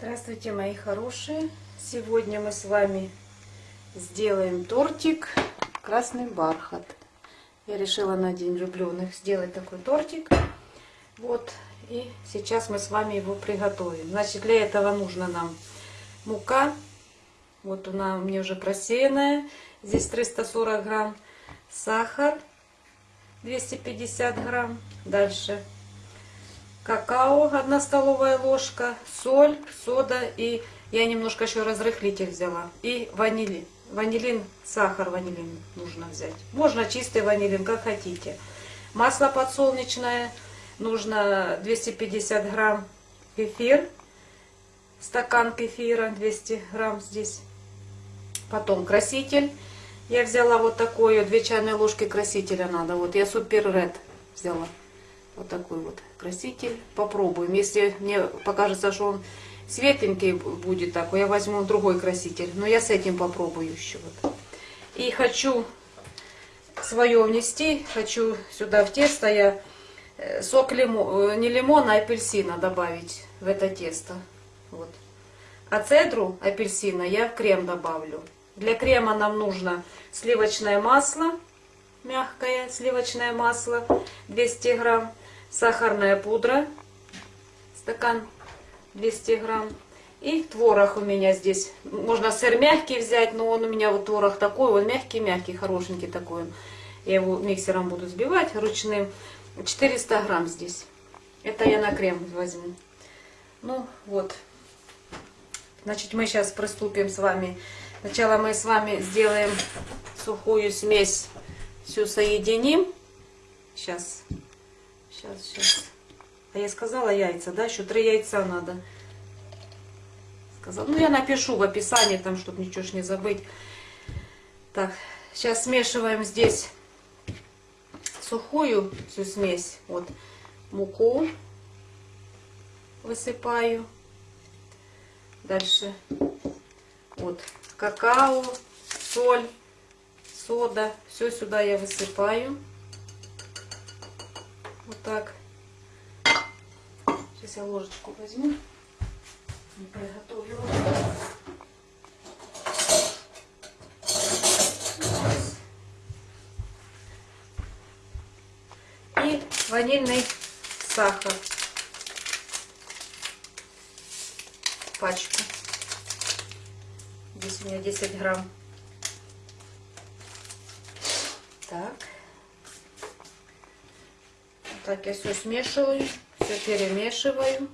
Здравствуйте, мои хорошие! Сегодня мы с вами сделаем тортик «Красный бархат». Я решила на День влюбленных сделать такой тортик. Вот, и сейчас мы с вами его приготовим. Значит, для этого нужно нам мука. Вот она у меня уже просеянная. Здесь 340 грамм. Сахар 250 грамм. Дальше какао 1 столовая ложка, соль, сода и я немножко еще разрыхлитель взяла. И ванилин. Ванилин, сахар ванилин нужно взять. Можно чистый ванилин, как хотите. Масло подсолнечное. Нужно 250 грамм кефир. Стакан кефира 200 грамм здесь. Потом краситель. Я взяла вот такую, 2 чайные ложки красителя надо. Вот я супер ред взяла. Вот такой вот краситель. Попробуем. Если мне покажется, что он светленький будет такой, я возьму другой краситель. Но я с этим попробую еще. Вот. И хочу свое внести. Хочу сюда в тесто я э, сок лимон, э, не лимона, а апельсина добавить в это тесто. Вот. А цедру апельсина я в крем добавлю. Для крема нам нужно сливочное масло, мягкое сливочное масло, 200 грамм сахарная пудра, стакан 200 грамм. И творог у меня здесь. Можно сыр мягкий взять, но он у меня вот творог такой, он мягкий-мягкий, хорошенький такой. Я его миксером буду взбивать ручным. 400 грамм здесь. Это я на крем возьму. Ну вот. Значит, мы сейчас приступим с вами. Сначала мы с вами сделаем сухую смесь. Все соединим. Сейчас. Сейчас, сейчас. А я сказала яйца, да? Еще три яйца надо. Сказала. Ну, я напишу в описании, там, чтобы ничего ж не забыть. Так, сейчас смешиваем здесь сухую всю смесь. Вот муку высыпаю. Дальше вот какао, соль, сода. Все сюда я высыпаю. Вот так. Сейчас я ложечку возьму. Не приготовила. И ванильный сахар. Пачку. Здесь у меня 10 грамм. Так. Так, я все смешиваю, все перемешиваю.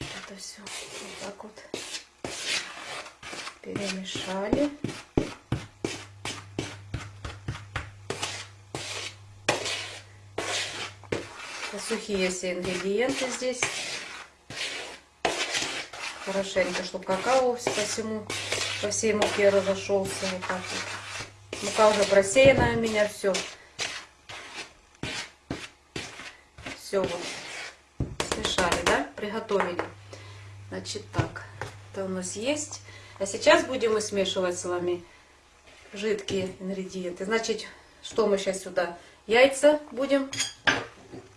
Это все вот так вот перемешали. Сухие все ингредиенты здесь. Хорошенько, чтобы какао по всему, по всей муке разошелся. Вот так вот. Мука уже просеянная у меня, все. Все вот. Смешали, да? Приготовили. Значит, так. Это у нас есть. А сейчас будем мы смешивать с вами жидкие ингредиенты. Значит, что мы сейчас сюда? Яйца будем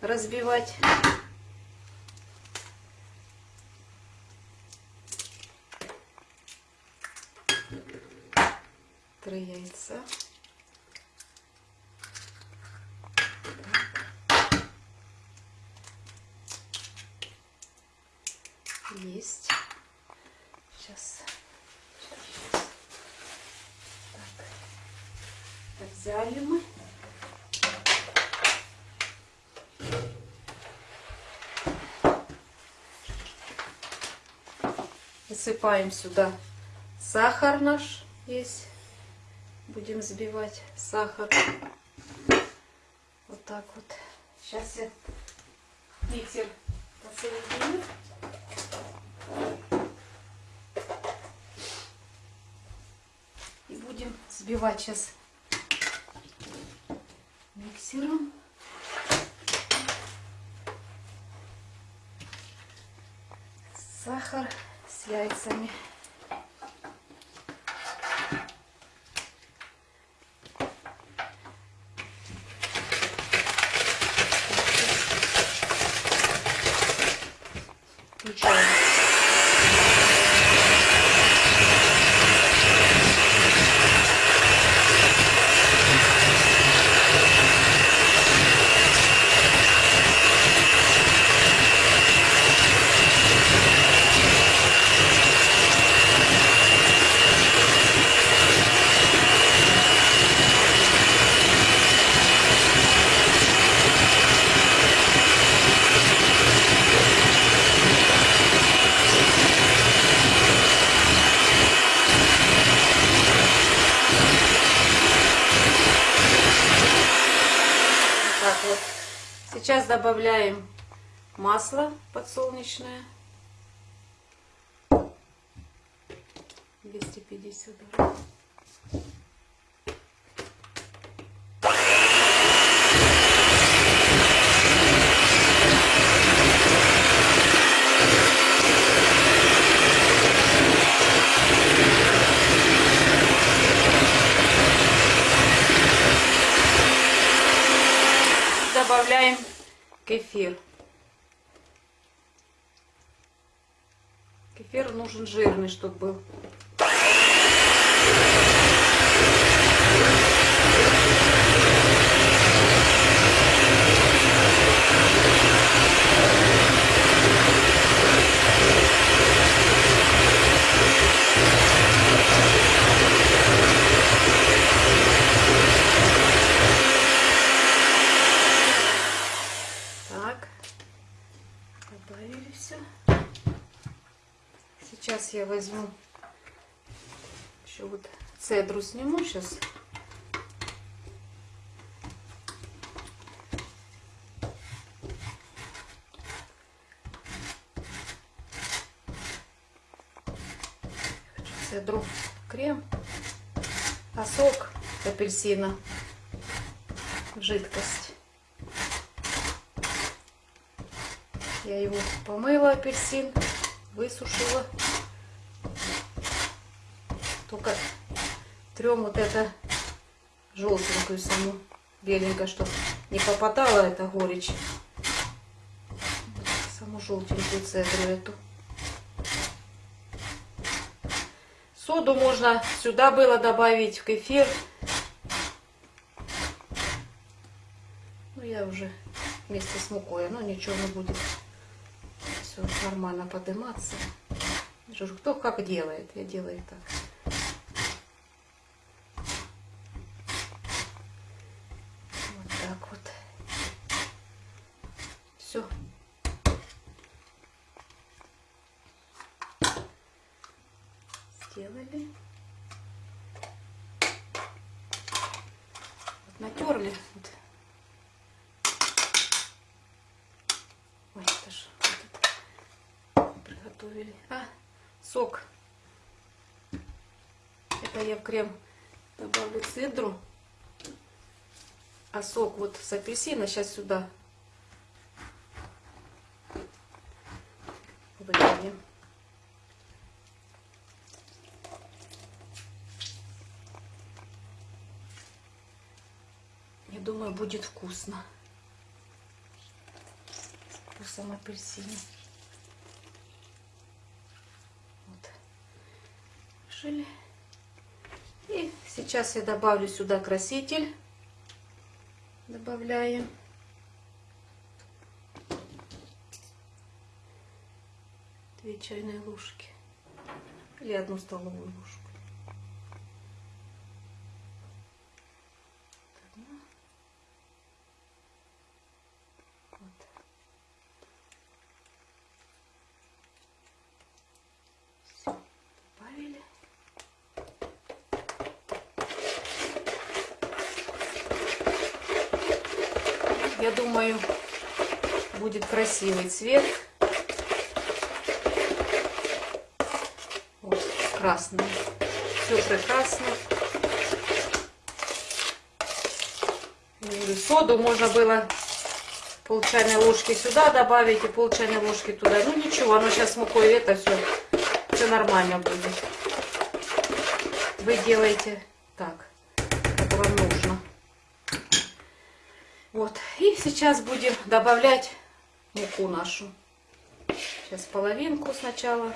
разбивать. три яйца. Есть. Сейчас. сейчас. Так. Мы. Высыпаем сюда сахар наш есть будем взбивать сахар. Вот так вот. Сейчас я миксер посоединю. И будем взбивать сейчас миксером. Сахар с яйцами. так вот. Сейчас добавляем масло подсолнечное. 250 грамм. добавляем кефир. Кефир жирный, чтобы был. Так, добавили все. Сейчас я возьму еще вот цедру сниму сейчас. Цедру крем, а сок апельсина в жидкость. Я его помыла, апельсин, высушила. Только трем вот это желтенькую саму, беленькую, чтобы не попадала эта горечь. Саму желтенькую цедру эту. Соду можно сюда было добавить, в кефир. Уже вместе с мукой, но ничего не будет. Все нормально подниматься. Кто как делает, я делаю так. Вот так вот. Все. Сделали. Вот натерли. Вот. Ой, это же вот это приготовили. А, сок. Это я в крем добавлю цедру. А сок вот с апельсина сейчас сюда выльем. Я думаю, будет вкусно. Вкусом апельсина. Вот. Жили. И сейчас я добавлю сюда краситель. Добавляем. Две чайные ложки. Или одну столовую ложку. Одна. Вот. Все, добавили. Я думаю, будет красивый цвет. Вот, красный. Все прекрасно. Соду можно было пол чайной ложки сюда добавить и пол чайной ложки туда. Ну ничего, оно сейчас мукой это все, все нормально будет. Вы делаете так, как вам нужно. Вот. И сейчас будем добавлять муку нашу. Сейчас половинку сначала.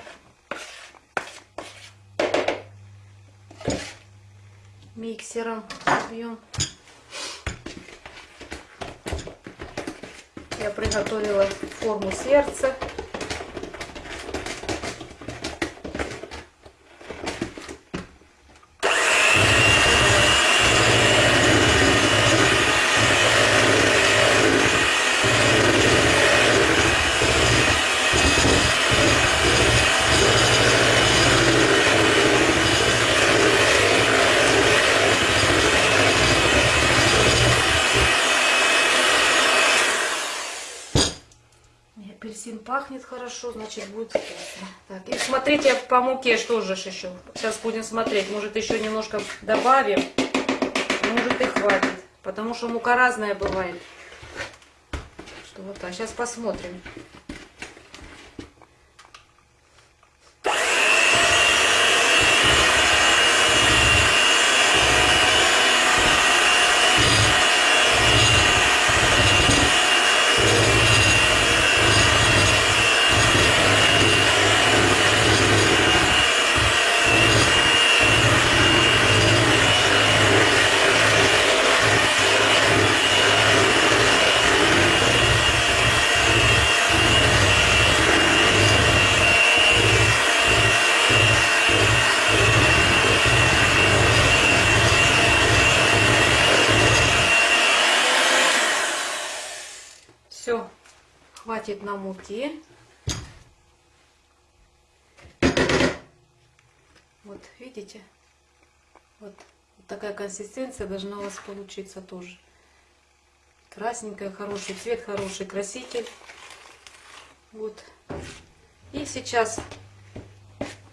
Миксером бьем. Я приготовила форму сердца. Значит будет. Так, и смотрите по муке, что же еще. Сейчас будем смотреть, может еще немножко добавим, может и хватит. Потому что мука разная бывает. Что вот так, сейчас посмотрим. Все, хватит на муки. Вот, видите? Вот, вот такая консистенция должна у вас получиться тоже. Красненькая, хороший цвет, хороший краситель. Вот. И сейчас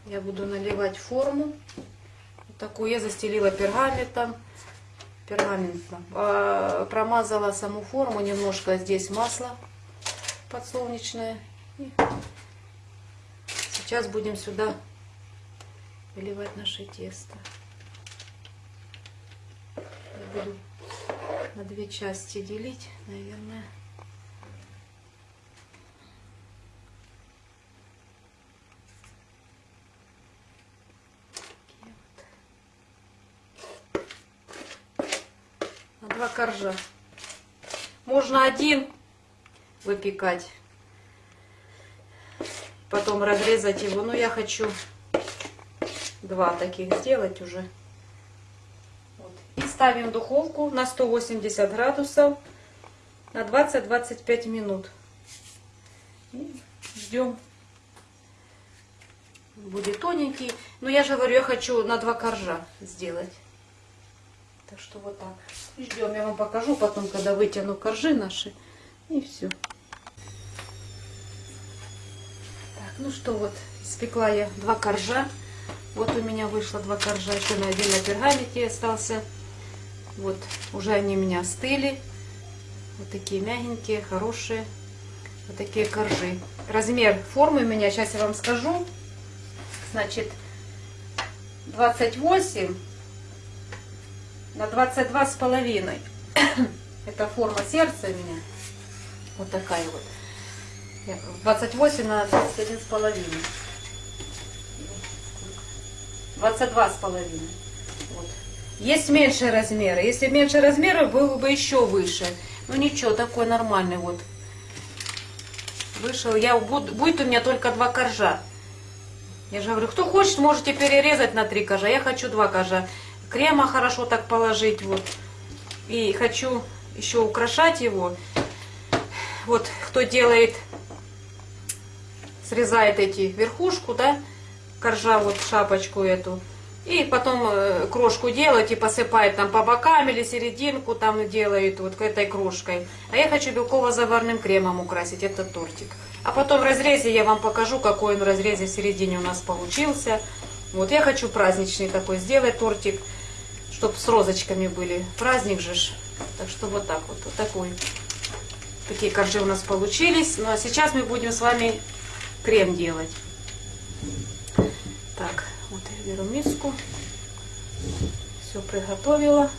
я буду наливать форму. Вот такую я застелила пергаментом пергаментом. А, Промазала саму форму, немножко здесь масло подсолнечное. И сейчас будем сюда выливать наше тесто. Я буду на две части делить, наверное. коржа. Можно один выпекать, потом разрезать его. Но я хочу два таких сделать уже. Вот. И ставим духовку на 180 градусов на 20-25 минут. И ждем. Будет тоненький. Но я же говорю, я хочу на два коржа сделать. Так что вот так. И ждем, я вам покажу потом, когда вытяну коржи наши. И все. Так, ну что вот, испекла я два коржа. Вот у меня вышло два коржа, еще на один на пергаменте остался. Вот, уже они у меня остыли. Вот такие мягенькие, хорошие. Вот такие коржи. Размер формы у меня, сейчас я вам скажу. Значит, 28 на 22 с половиной. Это форма сердца у меня. Вот такая вот. 28 на 21 с половиной. 22 с половиной. Вот. Есть меньшие размеры. Если меньше размеры, было бы еще выше. Ну ничего, такой нормальный вот. Вышел. Я, будет у меня только два коржа. Я же говорю, кто хочет, можете перерезать на три кожа. Я хочу два кожа. Крема хорошо так положить. вот. И хочу еще украшать его. Вот кто делает, срезает эти верхушку, да, коржа, вот шапочку эту. И потом э, крошку делать и посыпает там по бокам или серединку там делает вот этой крошкой. А я хочу белково-заварным кремом украсить этот тортик. А потом в разрезе я вам покажу, какой он в разрезе в середине у нас получился. Вот я хочу праздничный такой сделать тортик, чтобы с розочками были. Праздник же ж. Так что вот так вот, вот такой. Такие коржи у нас получились. Ну а сейчас мы будем с вами крем делать. Так, вот я беру миску. Все приготовила.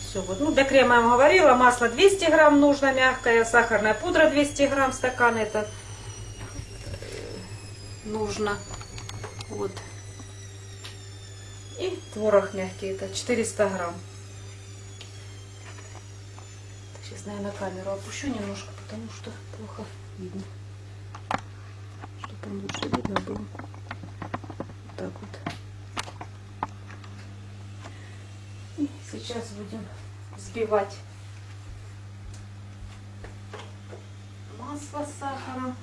Все, вот, ну, для крема я вам говорила, масло 200 грамм нужно мягкое, сахарная пудра 200 грамм, стакан это нужно. Вот. И творог мягкий, это 400 грамм. Сейчас, наверное, камеру опущу немножко, потому что плохо видно. Чтобы лучше видно было. Вот так вот. И сейчас будем взбивать масло с сахаром.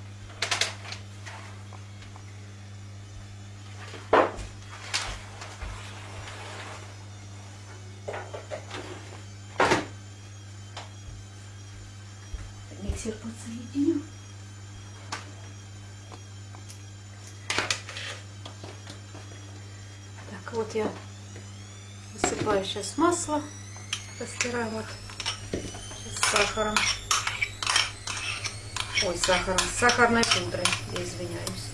Миксер подсоединю. Так, вот я высыпаю сейчас масло, растираю вот с сахаром. Ой, сахаром, с сахарной пудрой, я извиняюсь.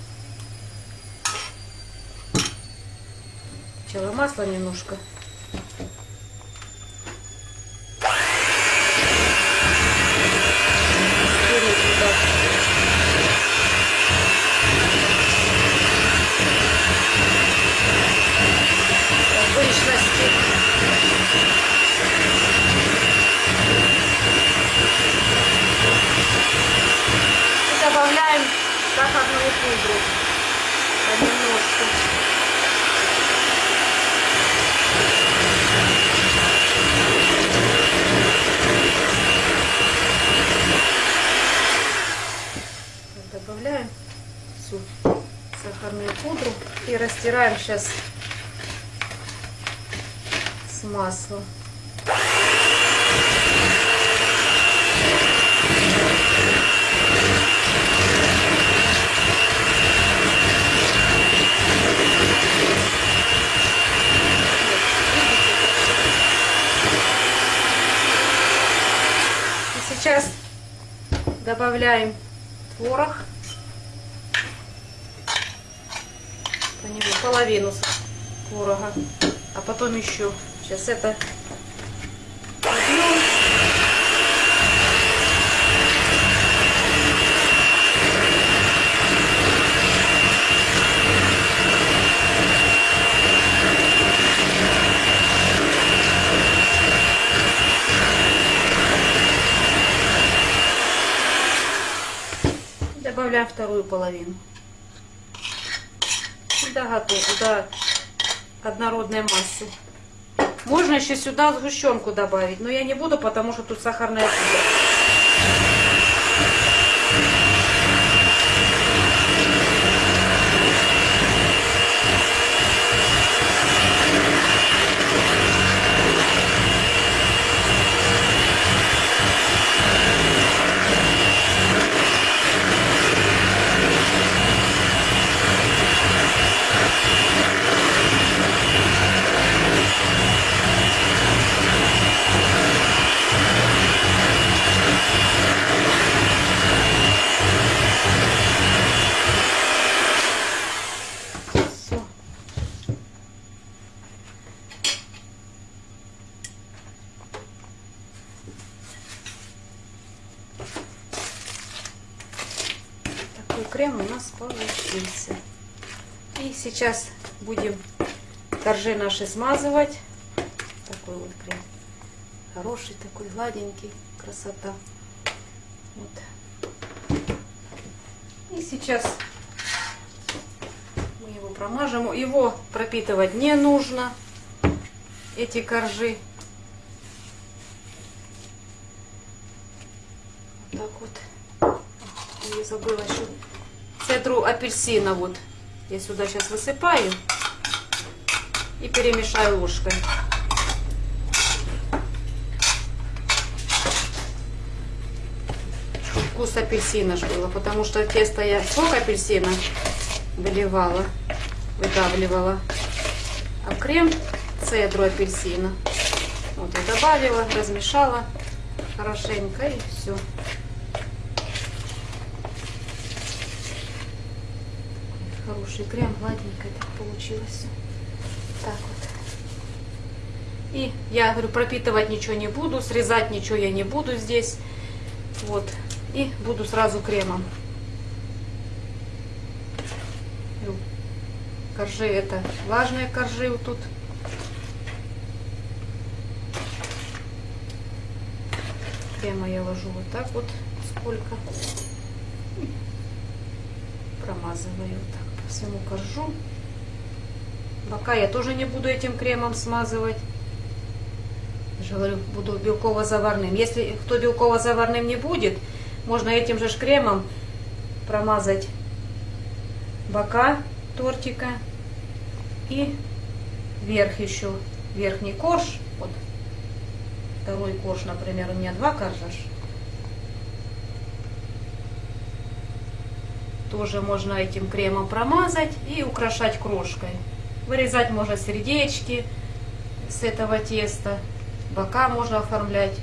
Сначала масло немножко сахарную пудру понемножку. Добавляем всю сахарную пудру и растираем сейчас с маслом. Сейчас добавляем творог. Половину творога. А потом еще. Сейчас это добавляем вторую половину. Готово, до однородной массы. Можно еще сюда сгущенку добавить, но я не буду, потому что тут сахарная пудра. крем у нас получился. И сейчас будем коржи наши смазывать. Такой вот крем. Хороший такой, гладенький. Красота. Вот. И сейчас мы его промажем. Его пропитывать не нужно. Эти коржи. Вот так вот. Не забыла еще цедру апельсина вот я сюда сейчас высыпаю и перемешаю ложкой. Вкус апельсина ж было, потому что тесто я сок апельсина выливала, выдавливала, а крем цедру апельсина. Вот я добавила, размешала хорошенько и все. хороший крем, гладенькое так получилось. Так вот. И я говорю, пропитывать ничего не буду, срезать ничего я не буду здесь. Вот. И буду сразу кремом. Коржи это влажные коржи вот тут. Крема я ложу вот так вот сколько. Промазываю вот так всему коржу. Бока я тоже не буду этим кремом смазывать. Я же говорю, буду белково-заварным. Если кто белково-заварным не будет, можно этим же кремом промазать бока тортика и верх еще, верхний корж. Вот второй корж, например, у меня два коржа. Тоже можно этим кремом промазать и украшать крошкой. Вырезать можно сердечки с этого теста. Бока можно оформлять.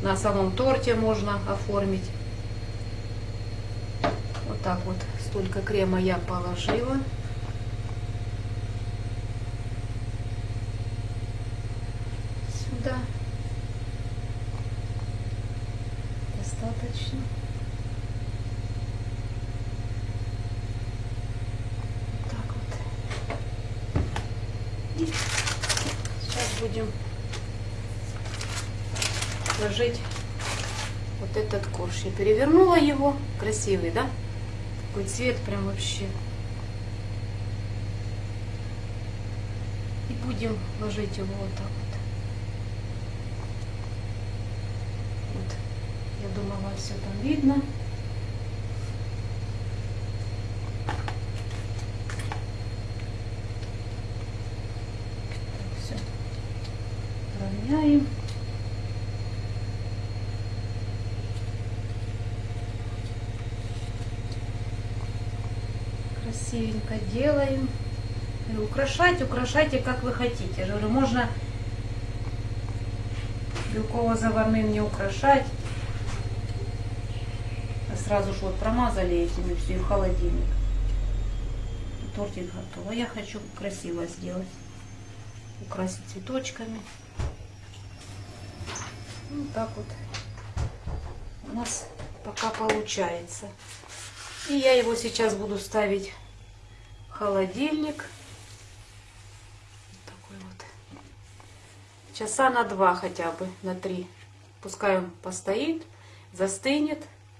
На самом торте можно оформить. Вот так вот. Столько крема я положила. Сюда. Достаточно. Вот так вот. И сейчас будем ложить вот этот корж. Я перевернула его. Красивый, да? Такой цвет прям вообще. И будем ложить его вот так вот. Вот. Я думала, все там видно. Все. Равняем. Красивенько делаем. И украшать, украшайте как вы хотите. Я можно белково-заварным не украшать. А сразу же вот промазали этим и все, в холодильник. Тортик готов. А я хочу красиво сделать. Украсить цветочками. Ну так вот у нас пока получается. И я его сейчас буду ставить холодильник. Такой вот. Часа на два хотя бы, на три. Пускай он постоит, застынет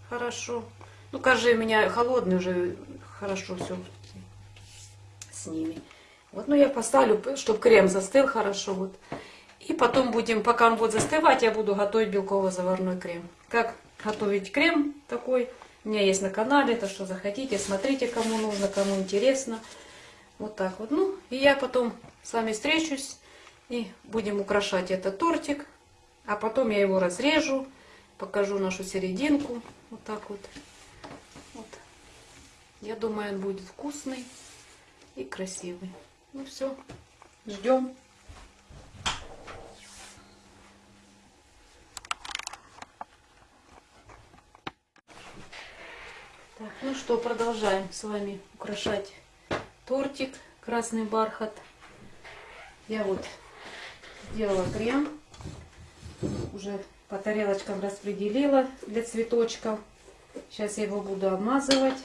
хорошо. Ну, кажется, у меня холодный уже хорошо все с ними. Вот, ну я поставлю, чтобы крем застыл хорошо. Вот. И потом будем, пока он будет застывать, я буду готовить белково-заварной крем. Как готовить крем такой? У меня есть на канале, то что захотите, смотрите, кому нужно, кому интересно. Вот так вот. Ну, и я потом с вами встречусь и будем украшать этот тортик. А потом я его разрежу, покажу нашу серединку. Вот так вот. вот. Я думаю, он будет вкусный и красивый. Ну все, ждем. Так, ну что, продолжаем с вами украшать тортик красный бархат. Я вот сделала крем, уже по тарелочкам распределила для цветочков. Сейчас я его буду обмазывать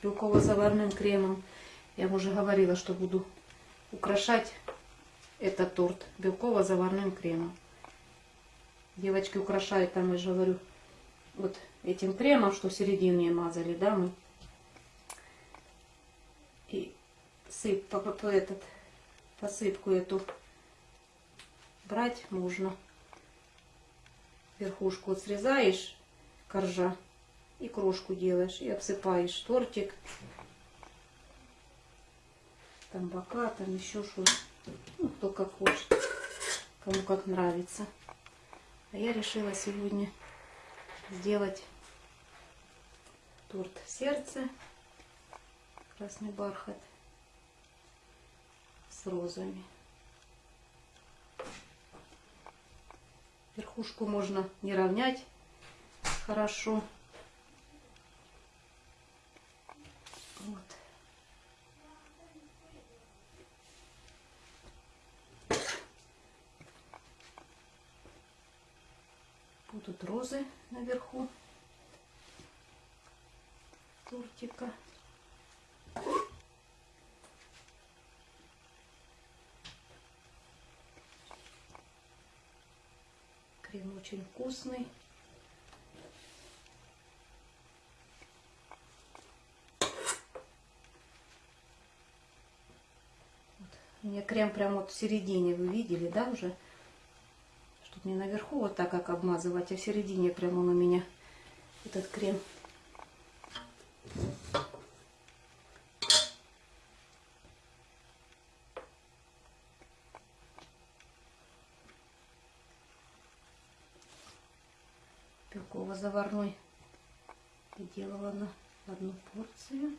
белково-заварным кремом. Я уже говорила, что буду украшать этот торт белково-заварным кремом. Девочки украшают там, я же говорю, вот этим кремом, что в середине мазали, да, мы. И сып, по, по, этот, посыпку эту брать можно. Верхушку вот срезаешь, коржа, и крошку делаешь, и обсыпаешь тортик. Там бока, там еще что Ну, кто как хочет, кому как нравится. А я решила сегодня сделать торт сердце, красный бархат с розами. Верхушку можно не равнять хорошо. Вот. Будут розы наверху тортика. Крем очень вкусный. У меня крем прямо вот в середине, вы видели, да, уже? Чтобы не наверху вот так, как обмазывать, а в середине прямо он у меня этот крем. Белково-заварной. Делала на одну порцию.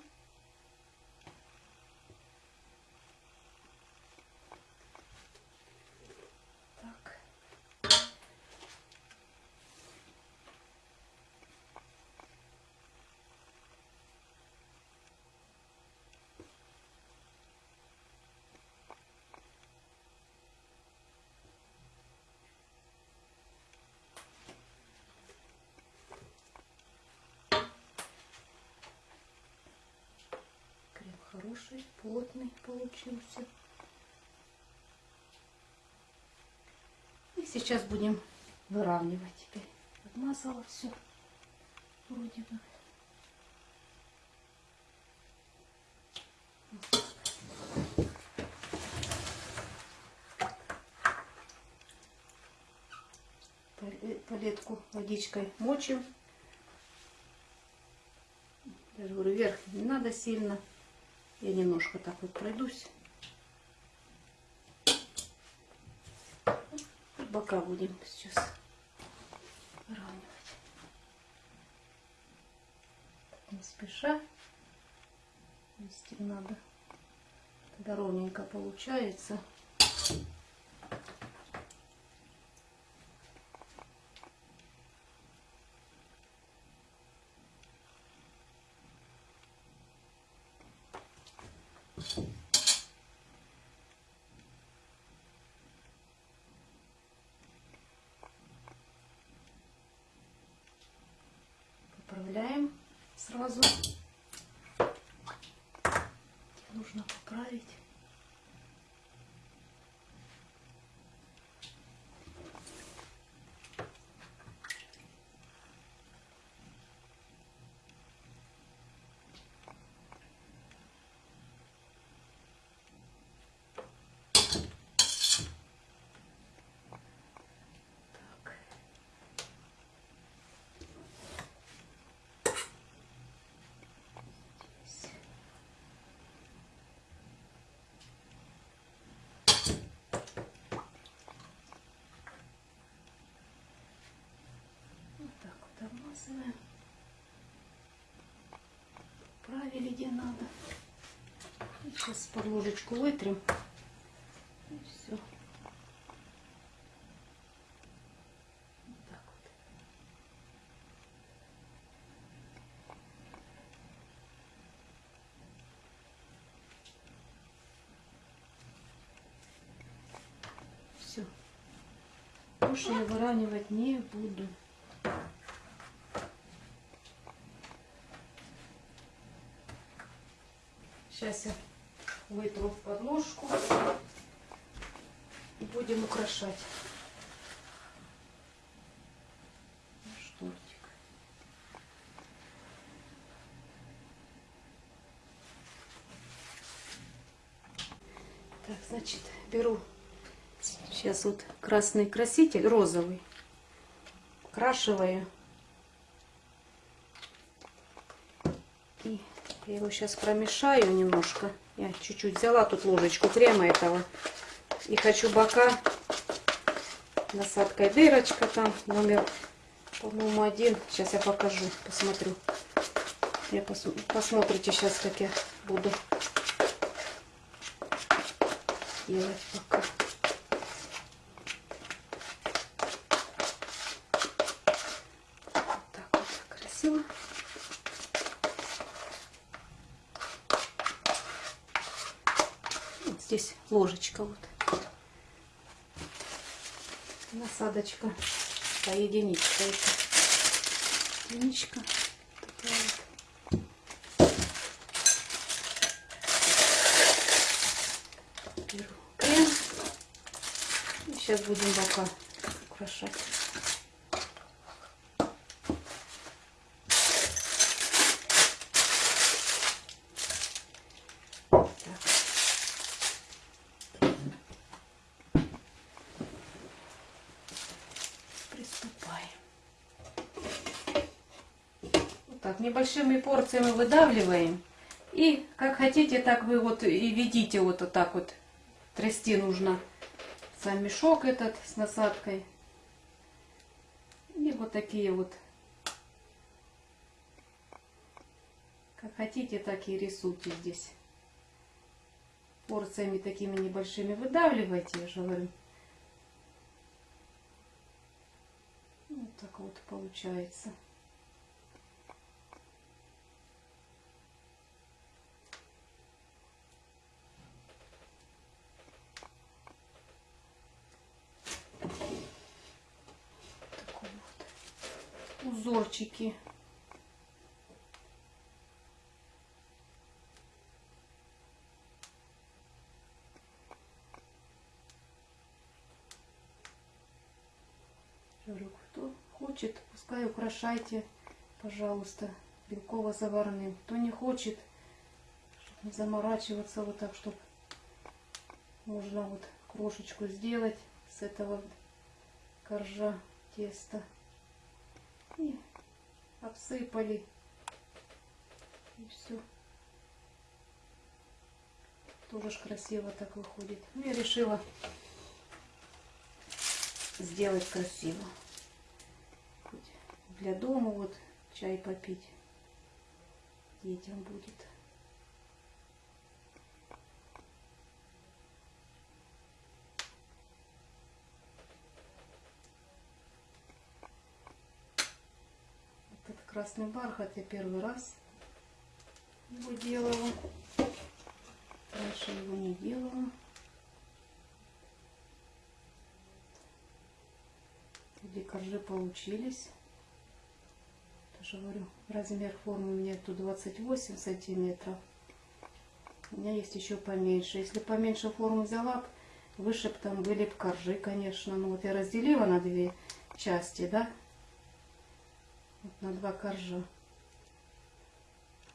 Так. Крем хороший, плотный получился. И сейчас будем выравнивать теперь. Подмазала все. Вроде бы. Пале- Палетку водичкой мочим. Я же говорю, вверх не надо сильно. Я немножко так вот пройдусь. И бока будем сейчас выравнивать. Не спеша. Вести надо. Тогда ровненько получается. Сразу. Нужно поправить. Так. Здесь. Вот обмазываем. Правили где надо. Сейчас под ложечку вытрем. И все. Все. Больше я выравнивать не буду. Сейчас я вытру подложку и будем украшать наш тортик. Так, значит, беру сейчас вот красный краситель, розовый, крашиваю. И я его сейчас промешаю немножко. Я чуть-чуть взяла тут ложечку крема этого. И хочу бока насадкой дырочка там, номер, по-моему, один. Сейчас я покажу, посмотрю. Я пос посмотрите сейчас, как я буду делать пока. Вот так вот красиво. Вот здесь ложечка вот. Насадочка. Да, единичка это. Единичка. Такая вот. Сейчас будем бока украшать. Так. Приступаем. Вот так, небольшими порциями выдавливаем. И как хотите, так вы вот и ведите вот, вот так вот. Трясти нужно сам мешок этот с насадкой. И вот такие вот Как хотите, так и рисуйте здесь. Порциями такими небольшими выдавливайте, я же говорю. Вот так вот получается. Такой вот Говорю, кто хочет, пускай украшайте, пожалуйста, белково-заварным. Кто не хочет, чтобы не заморачиваться вот так, чтобы можно вот крошечку сделать с этого коржа теста. И обсыпали. И все. Тоже ж красиво так выходит. Ну, я решила сделать красиво. Для дома вот чай попить детям будет. Этот красный бархат я первый раз его делала. Раньше его не делала. Где коржи получились. Тоже говорю, размер формы у меня тут 28 сантиметров. У меня есть еще поменьше. Если поменьше форму взяла, выше бы там были бы коржи, конечно. Ну вот я разделила на две части, да? Вот на два коржа.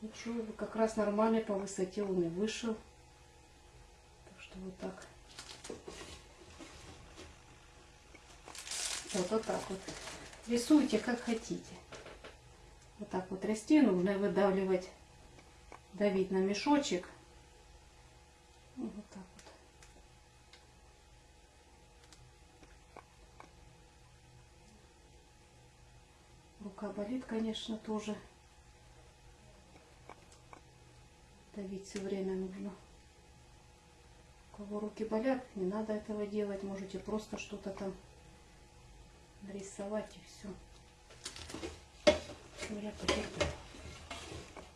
Ничего, как раз нормально по высоте он и вышел. Так что вот так. Вот, вот так вот. Рисуйте как хотите. Вот так вот расти нужно выдавливать, давить на мешочек. Вот так вот. Рука болит, конечно, тоже. Давить все время нужно. У кого руки болят, не надо этого делать. Можете просто что-то там нарисовать и все. Я потерплю.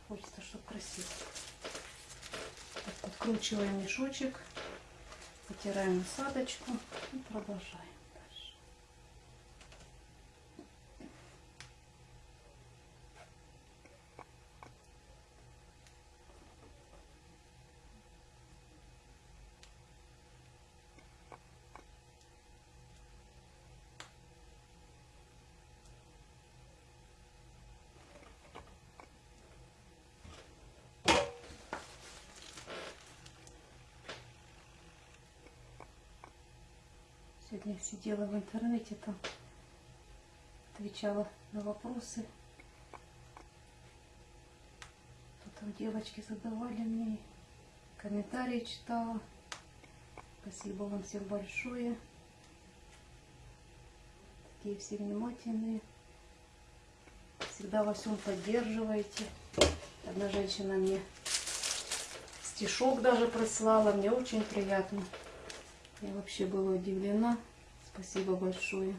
Хочется, чтобы красиво. Так, откручиваем мешочек, потираем насадочку и продолжаем дальше. Сегодня сидела в интернете, там отвечала на вопросы. Что там девочки задавали мне, комментарии читала. Спасибо вам всем большое. Такие все внимательные. Всегда во всем поддерживаете. Одна женщина мне стишок даже прислала. Мне очень приятно. Я вообще была удивлена. Спасибо большое.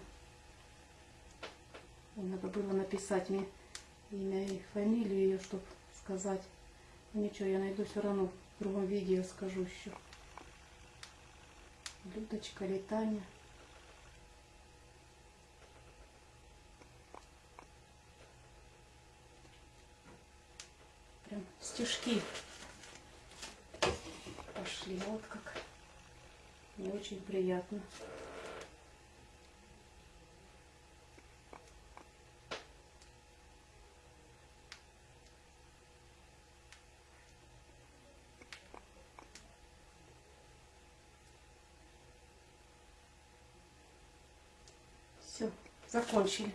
Надо было написать мне имя и фамилию ее, чтобы сказать. Ну, ничего, я найду все равно в другом видео скажу еще. Людочка Таня. Прям стишки пошли. Вот как. Мне очень приятно. Все, закончили.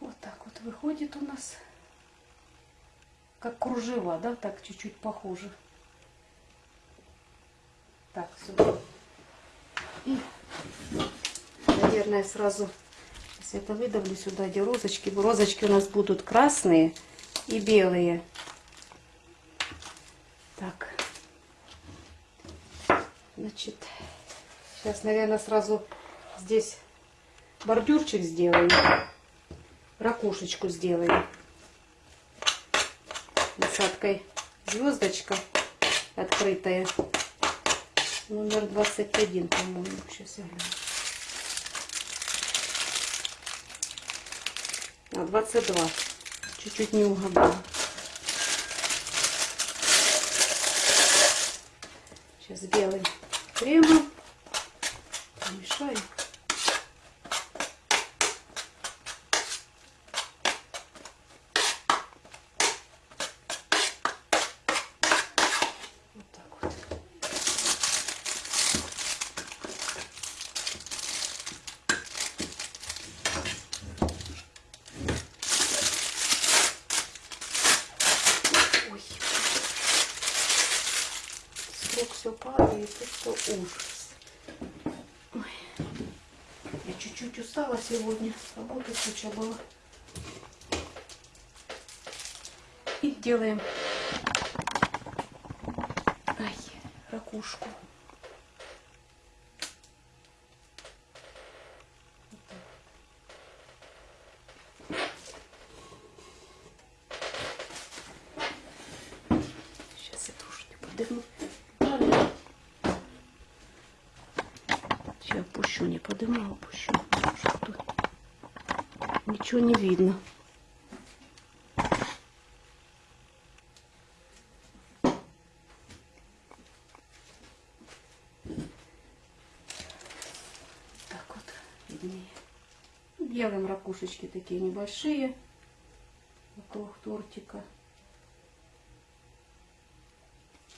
Вот так вот выходит у нас. Как кружева, да, так чуть-чуть похоже. Так, все. И, наверное, сразу, если это выдавлю сюда, где розочки. Розочки у нас будут красные, и белые. Так. Значит, сейчас, наверное, сразу здесь бордюрчик сделаем. Ракушечку сделаем. Насадкой звездочка открытая. Номер 21, по-моему. Сейчас я гляну. А, 22. Чуть-чуть не угадала. Сейчас белым кремом мешаю. Вот так вот. Ой. Срок все падает, это ужас. Ой. Я чуть-чуть устала сегодня. Работы куча была. И делаем ай, ракушку. Вот так. Сейчас я тоже не подыму. Ладно. Сейчас опущу, не подыму, опущу. Что тут? Ничего не видно. Так вот, виднее. Делаем ракушечки такие небольшие вокруг тортика.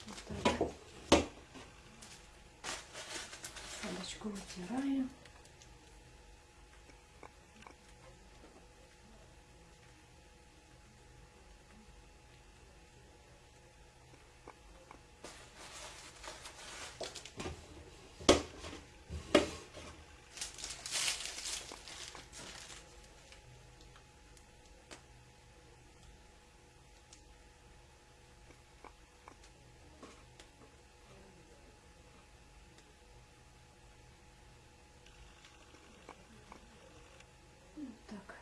Вот так. Салочку вытираем. Вот так.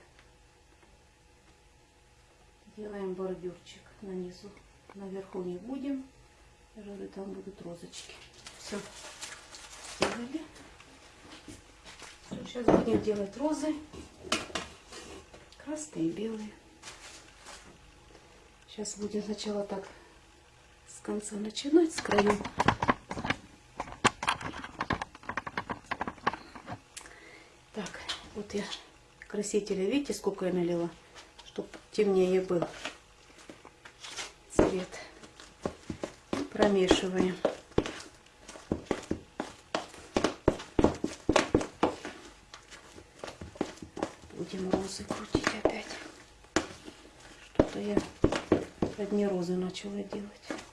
Делаем бордюрчик на низу. Наверху не будем. Я там будут розочки. Все. Сделали. Сейчас будем делать розы. Красные белые. Сейчас будем сначала так с конца начинать, с краю. Так, вот я красителя, видите, сколько я налила, темнее был цвет. Промешиваем. Будем розы крутить опять. Что-то я одни розы начала делать.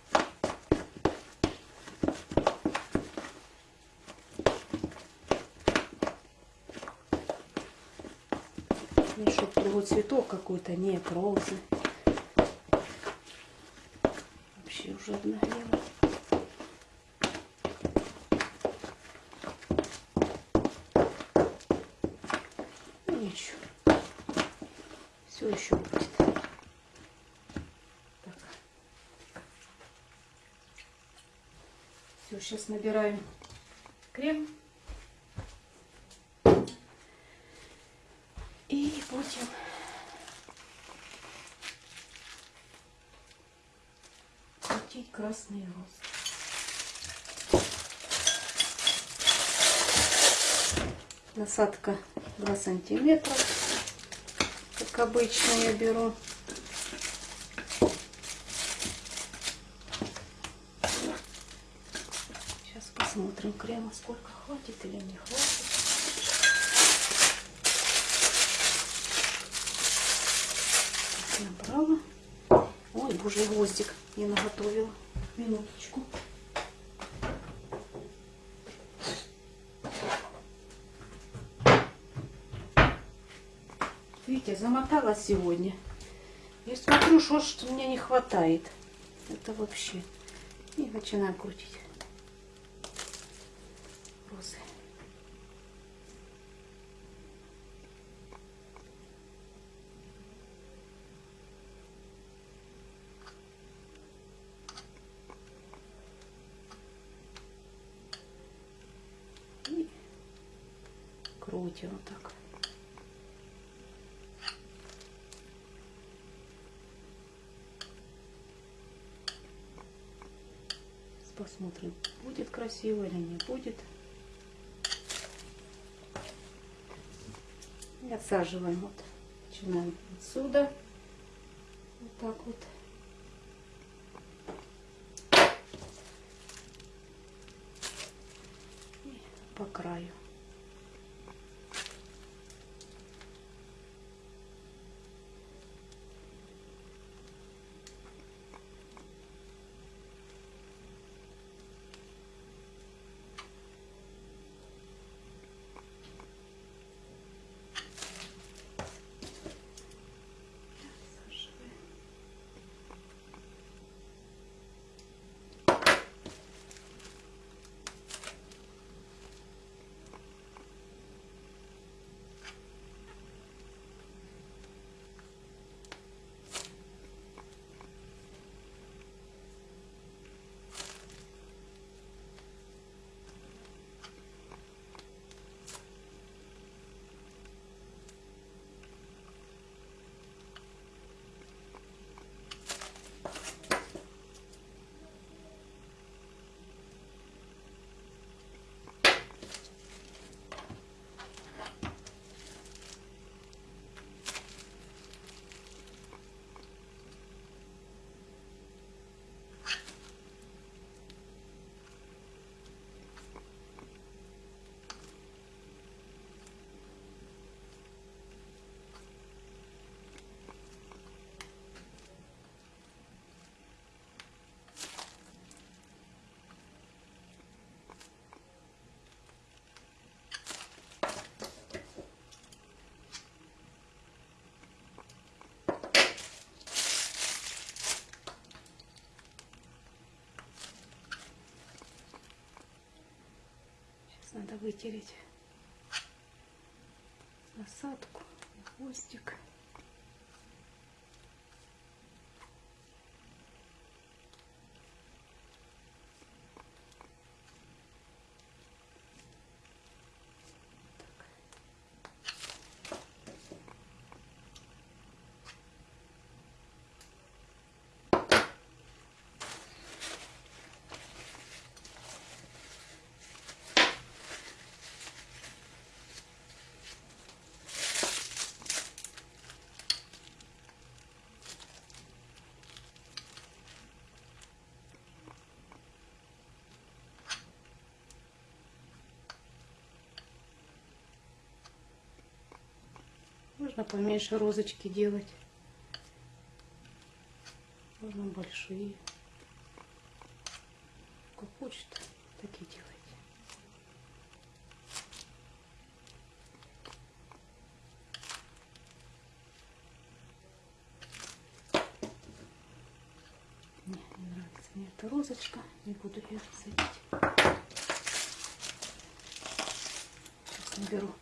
Другой цветок какой-то, нет, розы. Вообще уже обнаглела. Ну ничего. Все еще будет. Так. Все, сейчас набираем крем. И будем красные розы. Насадка 2 сантиметра, как обычно я беру. Сейчас посмотрим крема, сколько хватит или не хватит. Набрала. Ой, боже, гвоздик не наготовила. Минуточку. Видите, замотала сегодня. Я смотрю, что, что мне не хватает. Это вообще. И начинаю крутить розы. И крутим вот так. Посмотрим, будет красиво или не будет. И отсаживаем вот. Начинаем отсюда. Вот так вот. Надо вытереть насадку, хвостик. Можно поменьше розочки делать. Можно большие. Как хочет, такие делайте. Не, не нравится мне эта розочка. Не буду ее садить. Сейчас наберу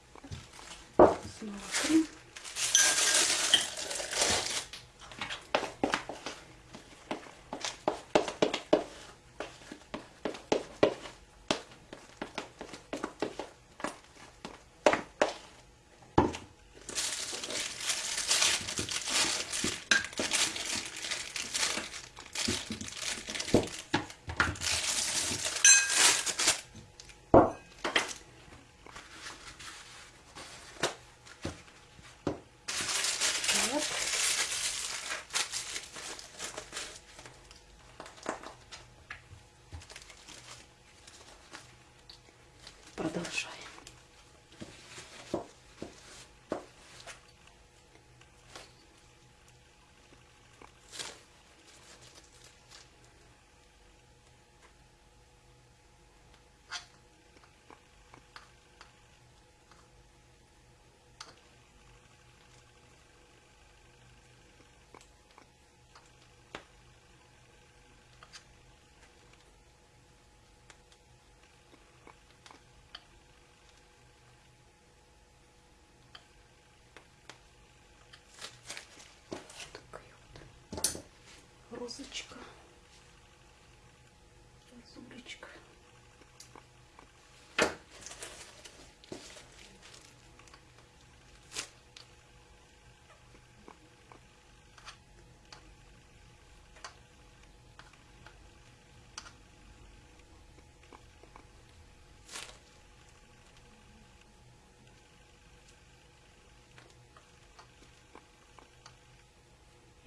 розочка.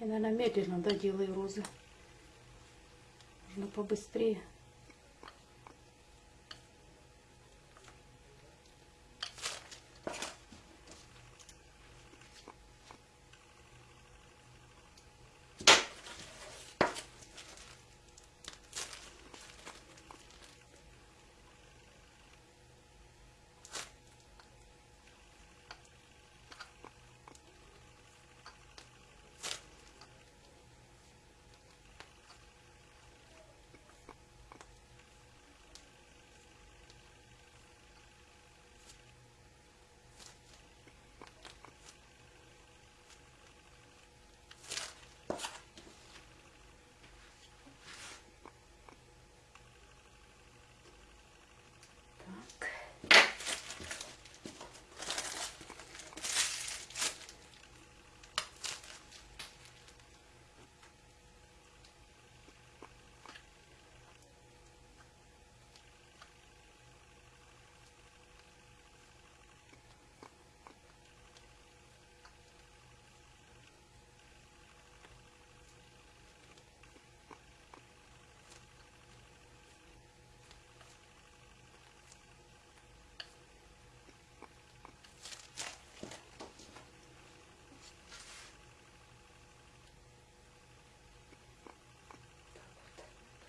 Я, наверное, медленно да, делаю розы. Нужно побыстрее. Так.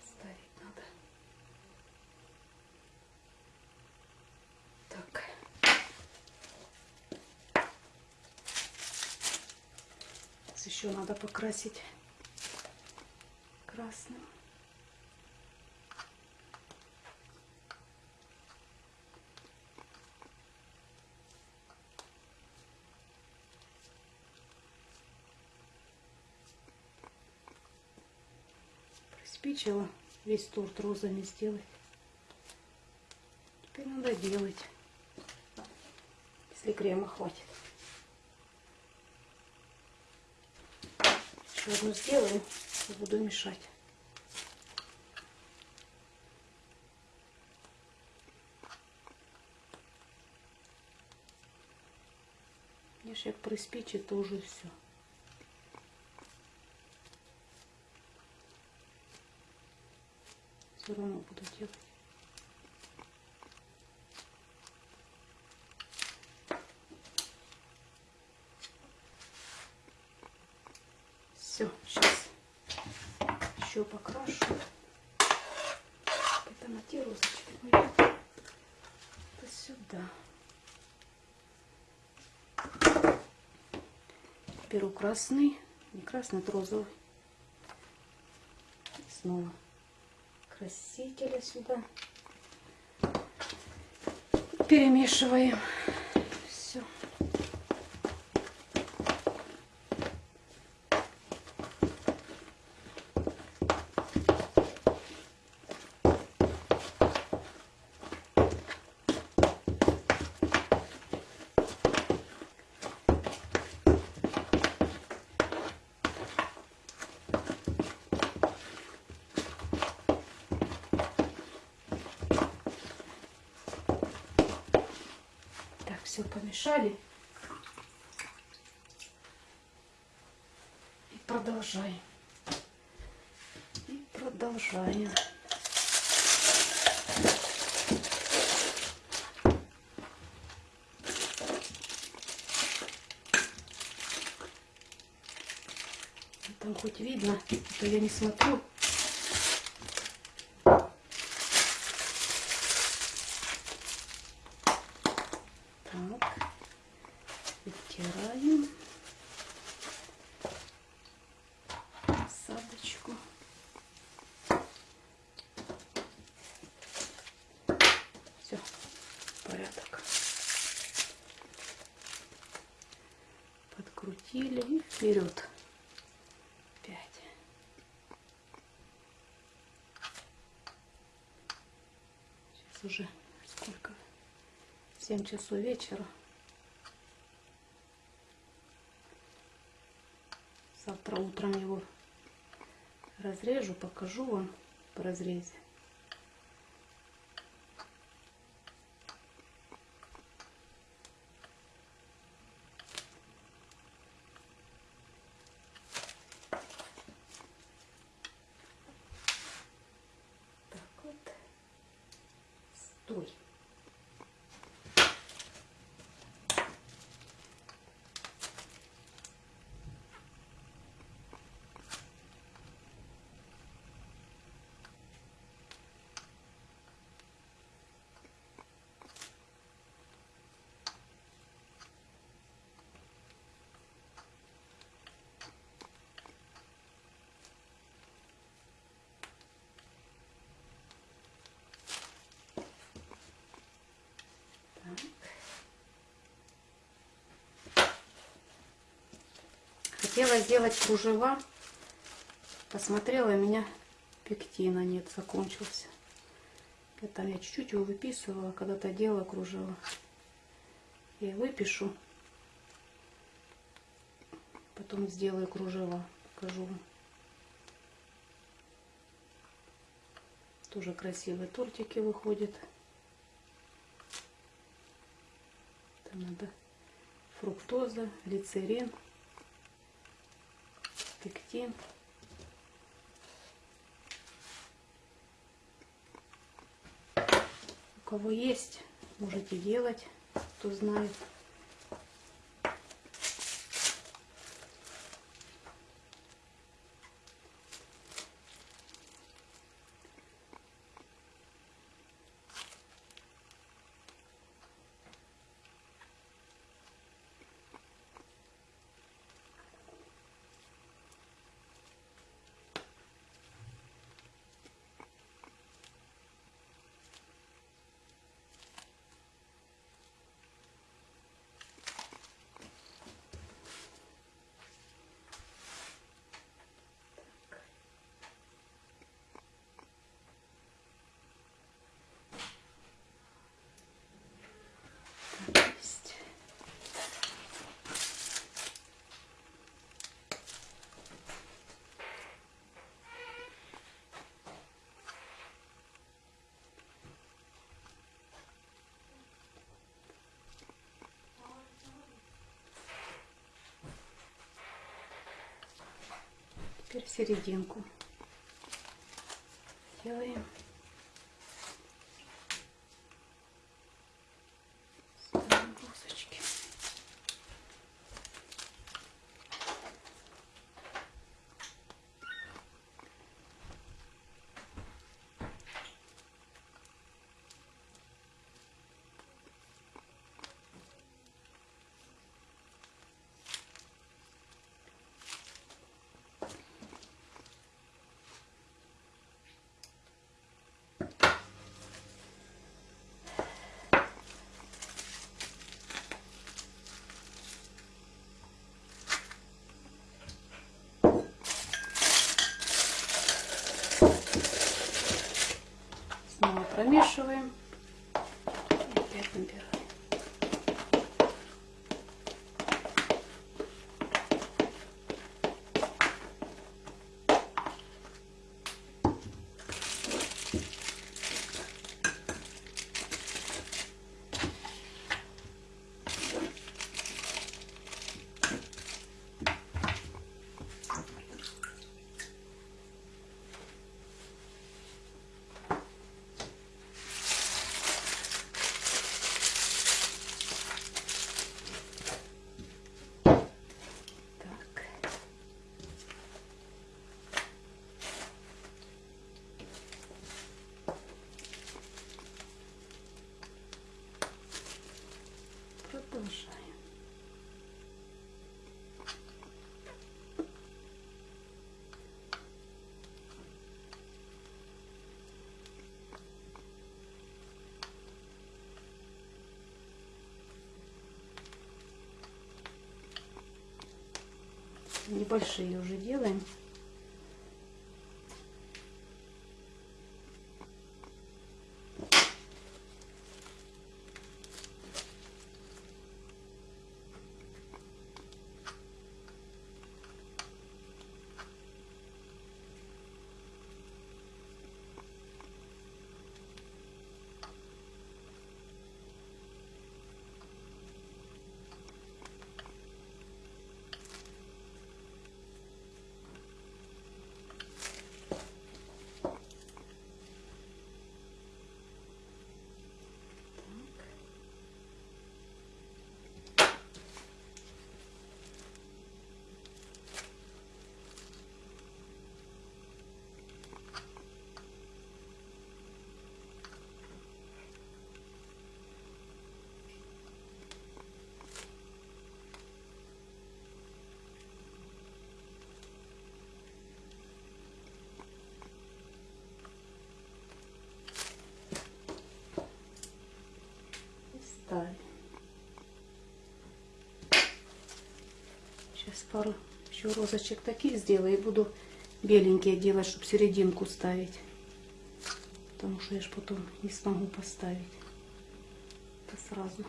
Ставить надо. Так. Сейчас еще надо покрасить красным. Приспичило весь торт розами сделать. Теперь надо делать, если крема хватит. Еще одну сделаю и буду мешать. Як приспичит, то уже все. Все равно буду делать. Все, сейчас еще покрашу. На те розочки. Это сюда. Беру красный, не красный, это розовый. И снова красителя сюда. Перемешиваем. Все. Так, все помешали. И продолжаем. И продолжаем. Там хоть видно, а то я не смотрю. Так, вытираем насадочку. Все, порядок. Подкрутили и вперед. Пять. уже сколько? 7 часов вечера. Завтра утром его разрежу, покажу вам в разрезе. Так вот. Стой. Хотела сделать кружева. Посмотрела, у меня пектина нет, закончился. Это я чуть-чуть его выписывала, когда-то делала кружева. Я выпишу. Потом сделаю кружева. Покажу вам. Тоже красивые тортики выходят. Это надо фруктоза, глицерин пектин. У кого есть, можете делать, кто знает. Теперь серединку делаем. Ставим блузочки. Снова промешиваем. И опять набираем. Небольшие уже делаем. хватает. Сейчас пару еще розочек таких сделаю и буду беленькие делать, чтобы серединку ставить. Потому что я же потом не смогу поставить. Это сразу.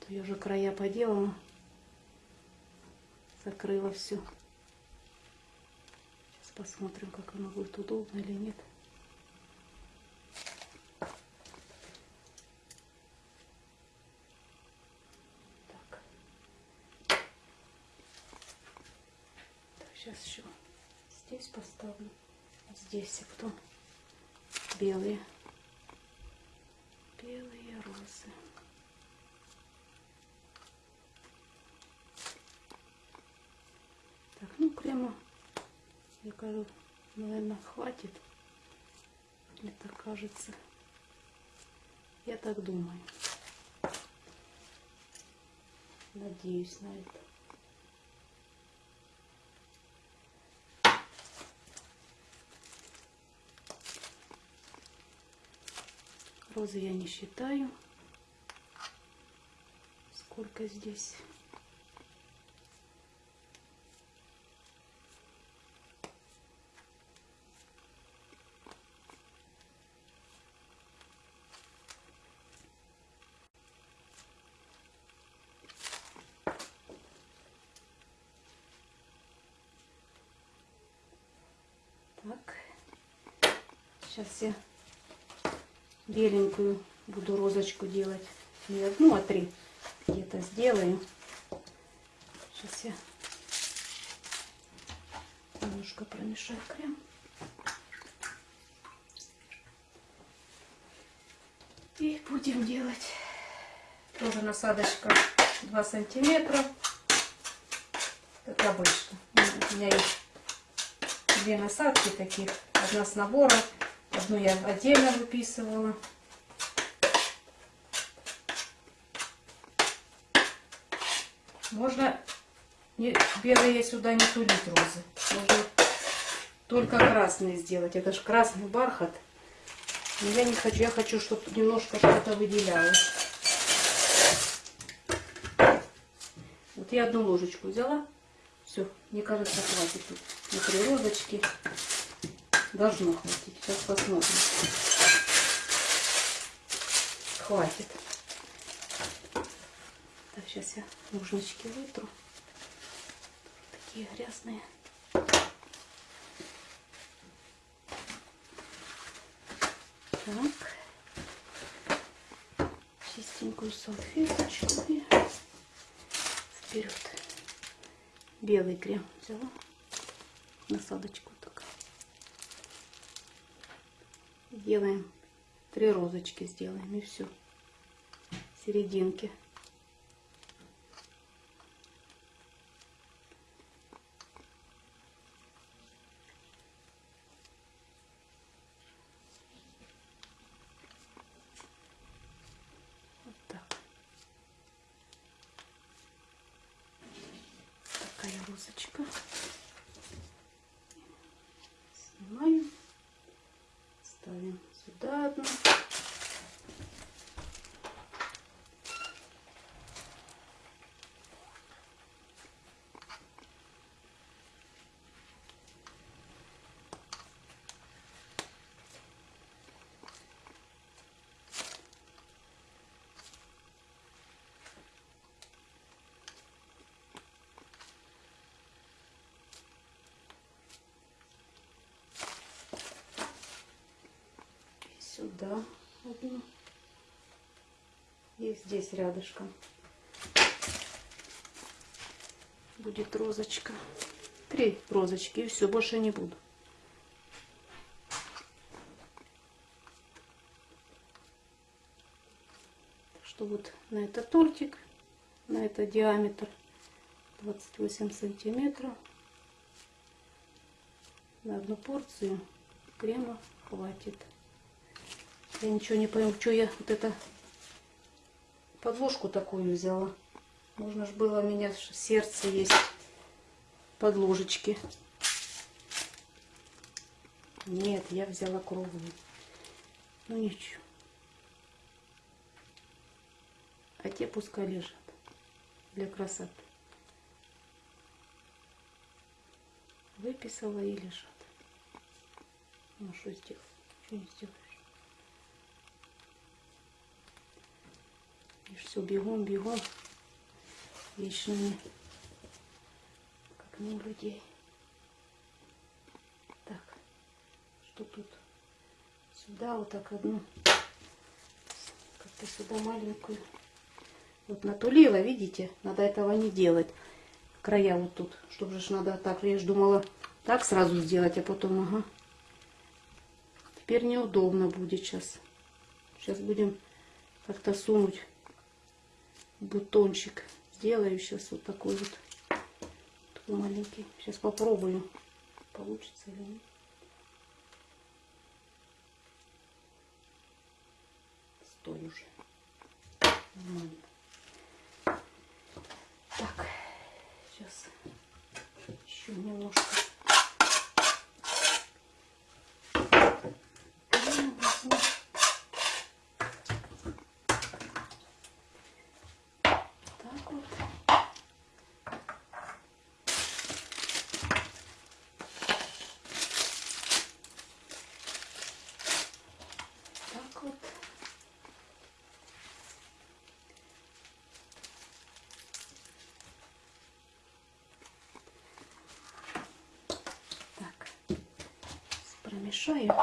То я уже края поделала. Закрыла все. Сейчас посмотрим, как оно будет удобно или нет. Я говорю, наверное, хватит. Так кажется. Я так думаю. Надеюсь на это. Розы я не считаю. Сколько здесь? Так. Сейчас я беленькую буду розочку делать. Не одну, а три где-то сделаю. Сейчас я немножко промешаю крем. И будем делать тоже насадочка 2 сантиметра. Как обычно. У меня есть две насадки таких. Одна с набора Одну я отдельно выписывала. Можно не, белые сюда не тулить розы. Можно только красные сделать. Это же красный бархат. Но я не хочу. Я хочу, чтобы немножко что-то выделялось. Вот я одну ложечку взяла. Все, мне кажется, хватит тут. Внутри розочки. Должно хватить. Сейчас посмотрим. Хватит. Так, сейчас я ножнички вытру. Такие грязные. Так. Чистенькую салфеточку и вперед. Белый крем взяла. Насадочку делаем три розочки сделаем и все серединки вот так такая розочка снимаем ставим сюда одну. Сюда. Одну. И здесь рядышком. Будет розочка. Три розочки и все больше не буду. Что вот на этот тортик на это диаметр 28 сантиметров. На одну порцию крема хватит я ничего не пойму, что я вот это подложку такую взяла. Можно же было у меня сердце есть подложечки. Нет, я взяла круглую. Ну ничего. А те пускай лежат. для красоты. Выписала и лежат. Ну что сделать? Что не сделаешь? И все, бегом, бегом. Вечно как не людей. Так, что тут? Сюда вот так одну. Как-то сюда маленькую. Вот натулила, видите? Надо этого не делать. Края вот тут. Чтобы же надо так. Я же думала так сразу сделать, а потом, ага. Теперь неудобно будет сейчас. Сейчас будем как-то сунуть бутончик. Сделаю сейчас вот такой вот. Такой маленький. Сейчас попробую. Получится или нет. Стой уже. Нормально. Так, сейчас еще немножко. Ну, возьму. Так вот. Так вот. Так, Сейчас промешаю.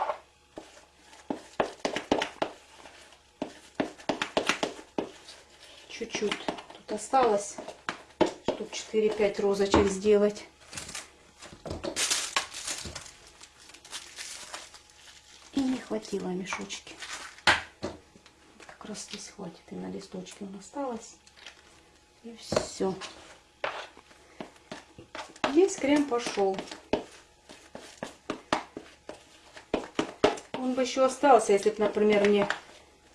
Чуть-чуть тут осталось, штук 4-5 розочек сделать. И не хватило мешочки. Как раз здесь хватит. И на листочке он осталось. И все. Весь крем пошел. Бы еще остался, если бы, например, мне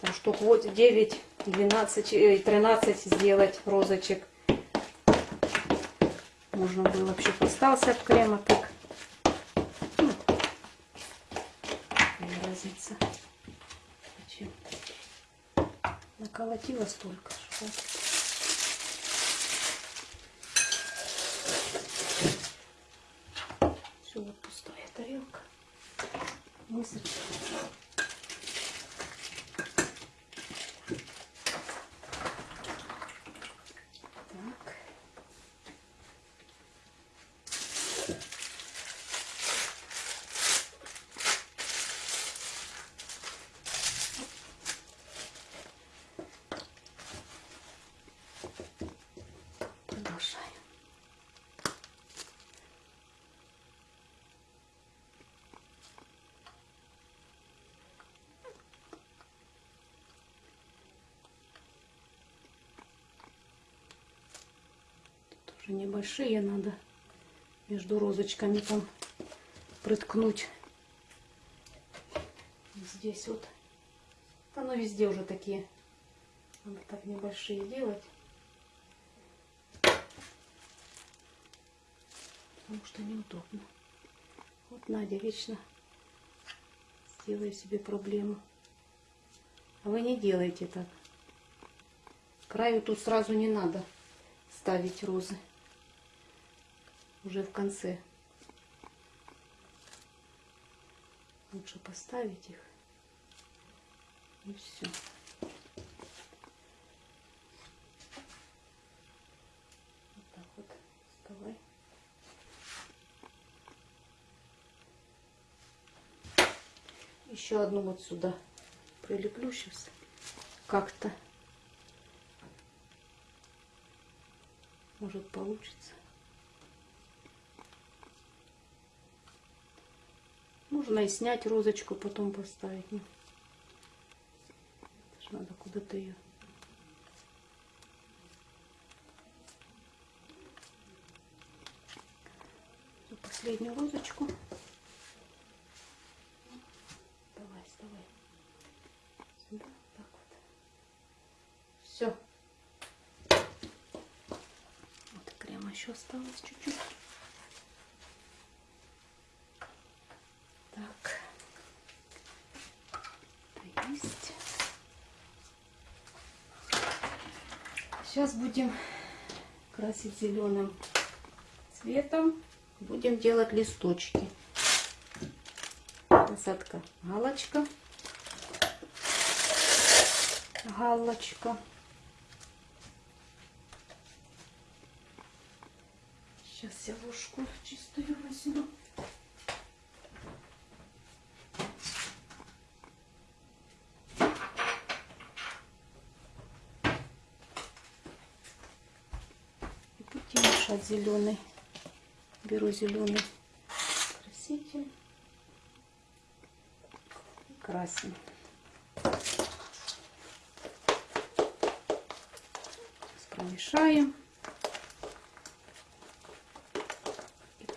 там штук вот 9, 12, э, 13 сделать розочек. Можно было вообще остался от крема так. Ну, какая разница. Наколотила столько. что хватит. Все, вот пустая тарелка. Высочу. Так. Продолжаем. Тоже небольшие надо между розочками там приткнуть. Здесь вот. Оно везде уже такие. Надо так небольшие делать. Потому что неудобно. Вот Надя вечно сделаю себе проблему. А вы не делайте так. Краю тут сразу не надо ставить розы. Уже в конце. Лучше поставить их. И все. Вот так вот. Вставай. Еще одну вот сюда прилеплю сейчас. Как-то. Может получится. Можно и снять розочку, потом поставить. Ну, это ж надо куда-то ее. Последнюю розочку. Давай, вставай. Сюда, так вот. Все. Вот крема еще осталось чуть-чуть. Так. Это есть. Сейчас будем красить зеленым цветом. Будем делать листочки. Насадка галочка. Галочка. Сейчас я ложку чистую возьму. И будем мешать зеленый. Беру зеленый краситель и красим. Промешаем.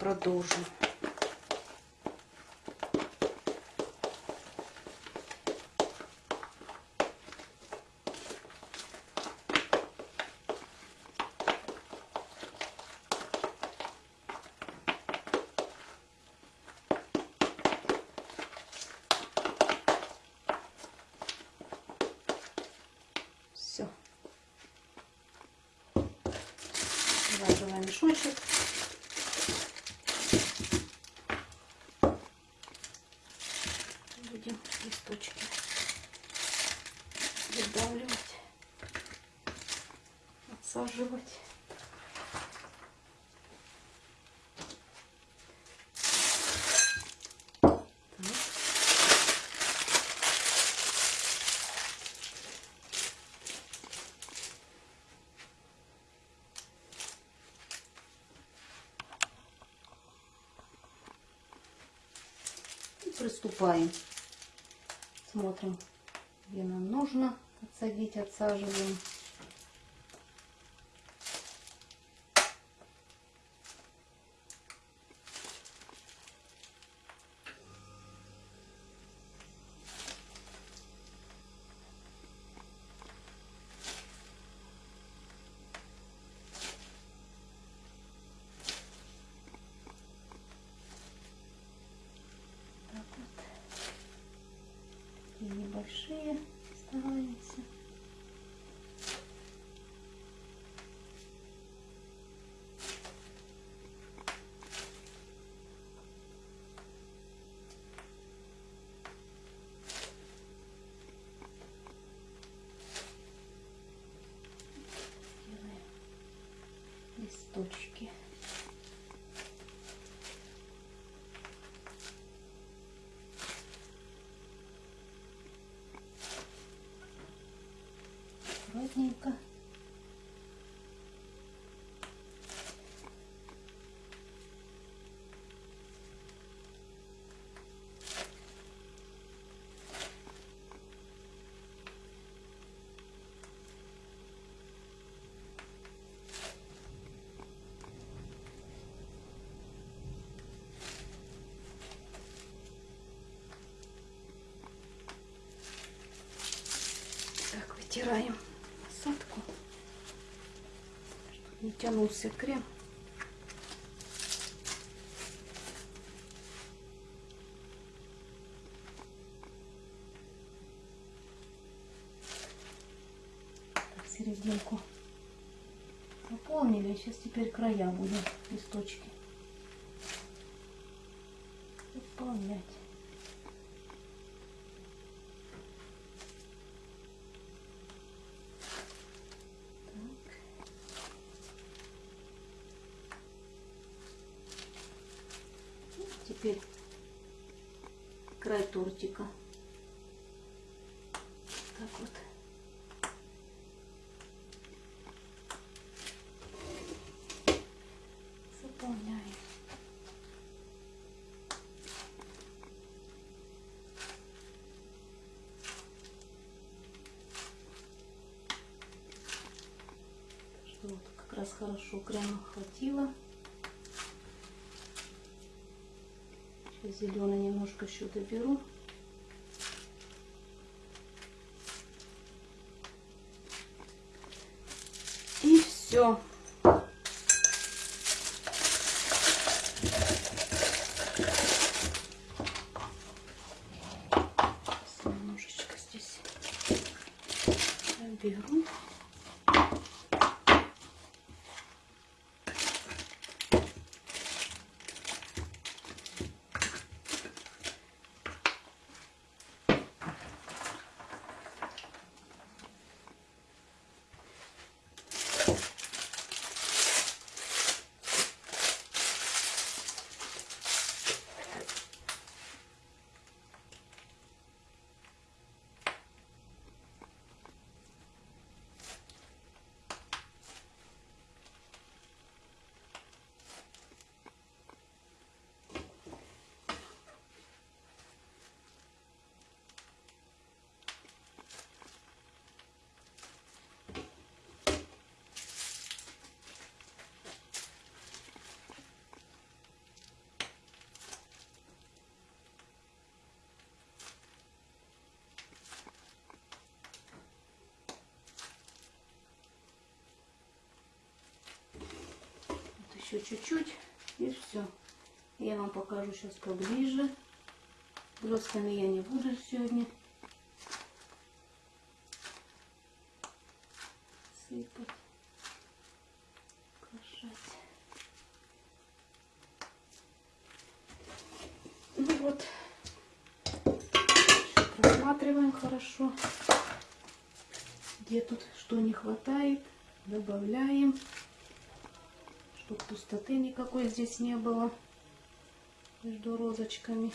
продолжим. Все. Завязываем мешочек. будем листочки выдавливать, отсаживать. приступаем. Смотрим, где нам нужно отсадить, отсаживаем. Листочки. аккуратненько. Так, вытираем насадку, чтобы не тянулся крем. Так, серединку заполнили. Сейчас теперь края будем листочки теперь край тортика. Так вот. Вот как раз хорошо крема хватило. Зеленый немножко еще доберу. И все. Немножечко здесь беру. Еще чуть-чуть и все. Я вам покажу сейчас поближе. Блесками я не буду сегодня сыпать, украшать. Ну вот, просматриваем хорошо, где тут что не хватает, добавляем, чтобы пустоты никакой здесь не было между розочками.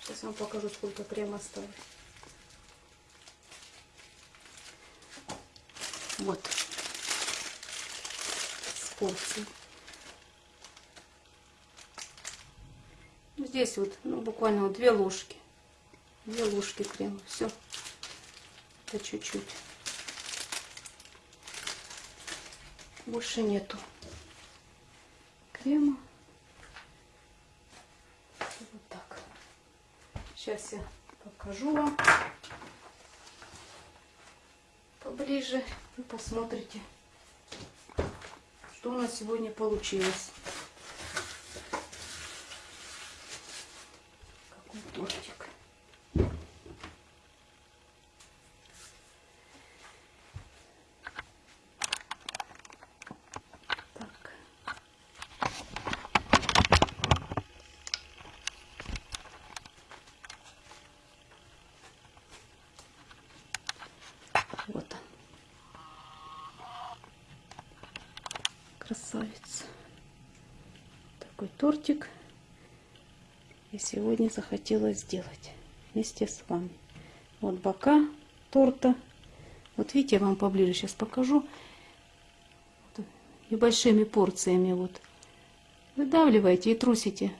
Сейчас вам покажу, сколько крема осталось. Вот. С порции. Ну, Здесь вот, ну, буквально вот две ложки. Две ложки крема. Все. Это чуть-чуть. Больше нету крема. Вот так. Сейчас я покажу вам поближе. Вы посмотрите, что у нас сегодня получилось. Какой тортик. Так. Вот он. Красавец. Тортик. Я сегодня захотела сделать вместе с вами. Вот бока торта. Вот видите, я вам поближе сейчас покажу. Небольшими порциями вот. Выдавливаете и трусите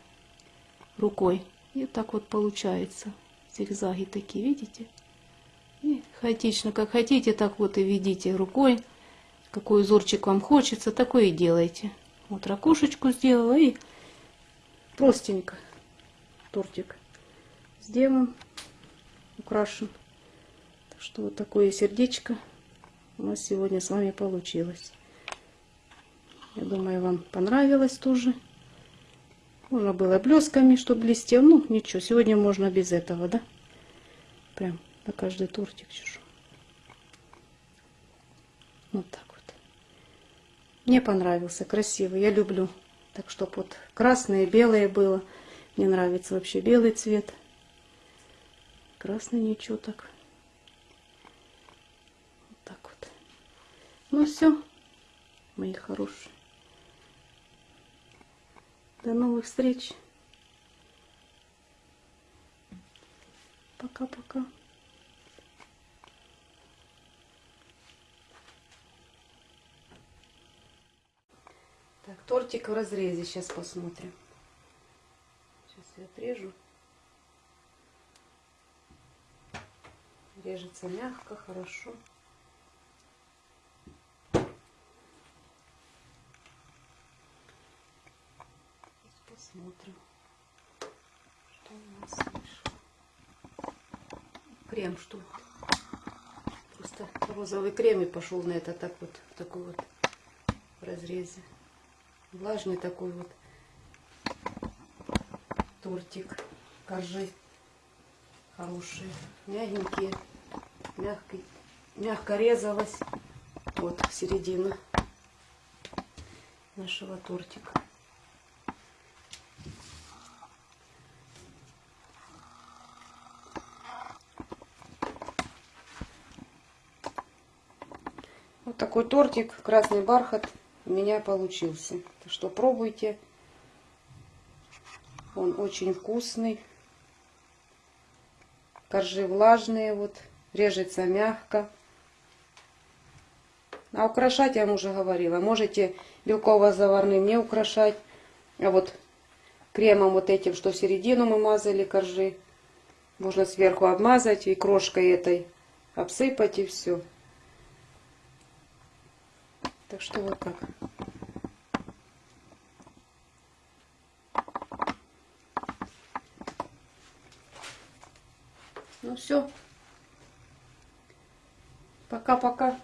рукой. И так вот получается. Зигзаги такие, видите? И хаотично, как хотите, так вот и ведите рукой. Какой узорчик вам хочется, такой и делайте. Вот ракушечку сделала и простенько тортик сделан, украшен. Что вот такое сердечко у нас сегодня с вами получилось. Я думаю, вам понравилось тоже. Можно было блесками, чтобы блестел. Ну, ничего, сегодня можно без этого, да? Прям на каждый тортик чешу. Вот так вот. Мне понравился, красивый, я люблю. Так что вот красное и белое было. Мне нравится вообще белый цвет. Красный ничего так. Вот так вот. Ну все, мои хорошие. До новых встреч. Пока-пока. Так, тортик в разрезе. Сейчас посмотрим. Сейчас я отрежу. Режется мягко, хорошо. Посмотрим, что у нас вышло. Крем что? Просто розовый крем и пошел на это так вот, в такой вот разрезе влажный такой вот тортик. Коржи хорошие, мягенькие, мягко, мягко резалась. Вот середина нашего тортика. Вот такой тортик, красный бархат у меня получился. Так что пробуйте. Он очень вкусный. Коржи влажные, вот, режется мягко. А украшать я вам уже говорила. Можете белково-заварным не украшать. А вот кремом вот этим, что в середину мы мазали коржи. Можно сверху обмазать и крошкой этой обсыпать и все. Так что вот так. Ну все. Пока-пока.